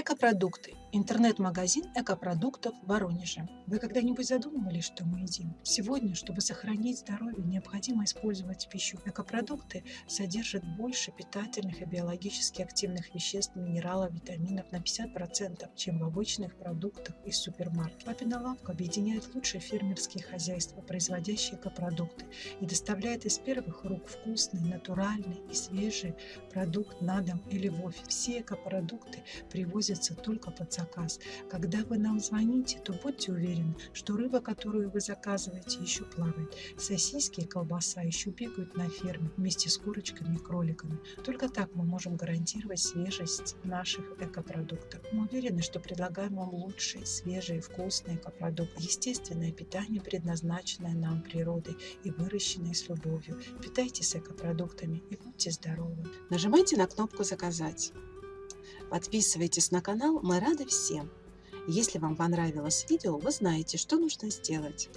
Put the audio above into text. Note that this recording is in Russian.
Экопродукты. Интернет-магазин экопродуктов в Воронеже. Вы когда-нибудь задумывались, что мы едим? Сегодня, чтобы сохранить здоровье, необходимо использовать пищу. Экопродукты содержат больше питательных и биологически активных веществ, минералов, витаминов на 50%, чем в обычных продуктах из супермаркета. Папина лавка объединяет лучшие фермерские хозяйства, производящие экопродукты, и доставляет из первых рук вкусный, натуральный и свежий продукт на дом или в офис. Все экопродукты привозятся только под заказ. Когда вы нам звоните, то будьте уверены, что рыба, которую вы заказываете, еще плавает. Сосиски и колбаса еще бегают на ферме вместе с курочками и кроликами. Только так мы можем гарантировать свежесть наших экопродуктов. Мы уверены, что предлагаем вам лучшие, свежие, вкусные экопродукты. Естественное питание, предназначенное нам природой и выращенное с любовью. Питайтесь экопродуктами и будьте здоровы. Нажимайте на кнопку «Заказать». Подписывайтесь на канал, мы рады всем. Если вам понравилось видео, вы знаете, что нужно сделать.